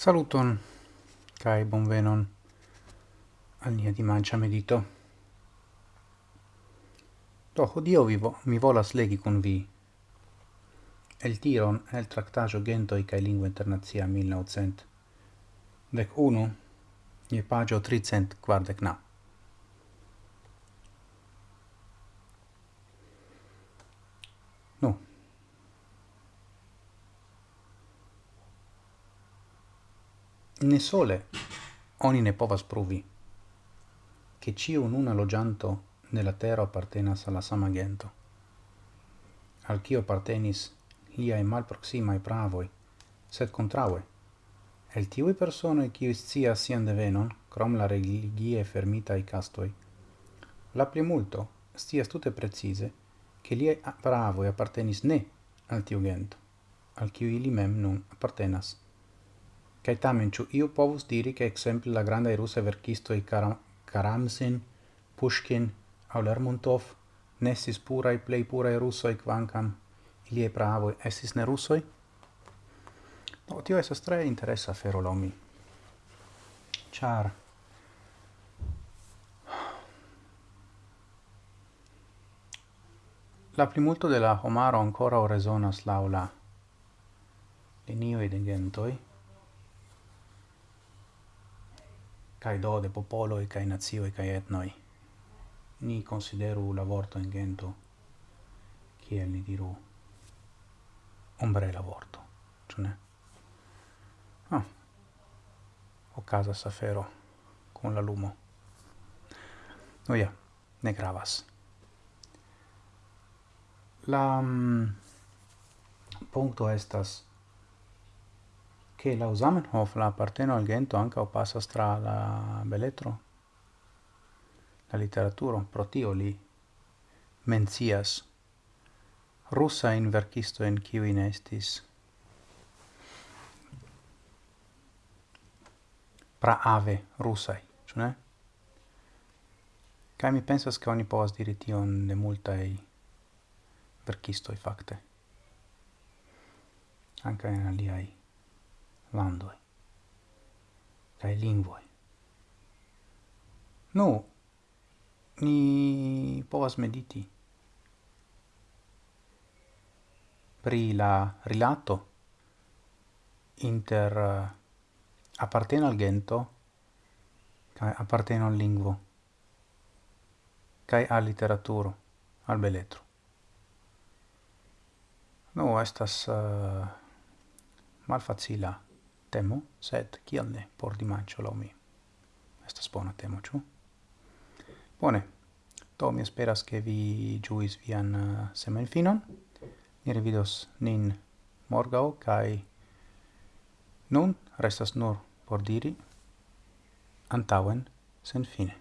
Saluton, cae bonvenon al nia dimancia medito. Do, hodio vi vo mi volas legi con vi el tiron el tractagio Gentoi cae Lingua Internazia 1900 dec uno, je pagio 349. ne sole oni ne povas pruvi che ciu nuna logianto nella terra appartenas alla sama gento al cio appartenis proxima e pravoi sed contraue. El tiui persone qui scias sian devenon crom la religie fermita i castoi la primulto stia tutte precise che lia pravoi appartenis ne al tiu gento al ciui ili mem nun appartenas. Kaj tamen ĉu iu povus diri ke ekzemple la grandaj rusaj verkistoj Karam Karamsin, Pushkin aŭ Lermontov ne estis puraj plej puraj rusoj kvankam iliaj pravoj estis ne rusoj? No, tio estas tre interesa afero laŭ mi. Ĉar La plimulto de la homaro ancora resonas laula linioi de gentoi, kai do de popolo e kai nazio e kai etnoi. Ni consideru la vorto in gento, kiel ni diru, ombrela vorto, cioè ah Ah, casa safero con la lumo. Oh no ya ne gravas. La um, mm, puncto estas che la Zamenhof la apparteno al gento anche o passa stra la beletro la letteratura pro tio li mencias. Russa in verkisto en kiu in estis. Pra ave russai cioè kai mi pensas che oni povas diri tion de multaj verkistoj fakte. anche in aliai landoi kai lingvoi Nu, ni povas mediti pri la rilato inter eh, apparteno al gento kai apparteno al lingvo kai al literaturo, al beletro. no estas uh, malfacila temo, sed kiel ne por dimancio laŭ mi. Estas bona temo, ĉu? Bone. Do mi esperas ke vi ĝuis vian uh, semajnfinon. Ni revidos nin morgaŭ kaj nun restas nur por diri antaŭen senfine.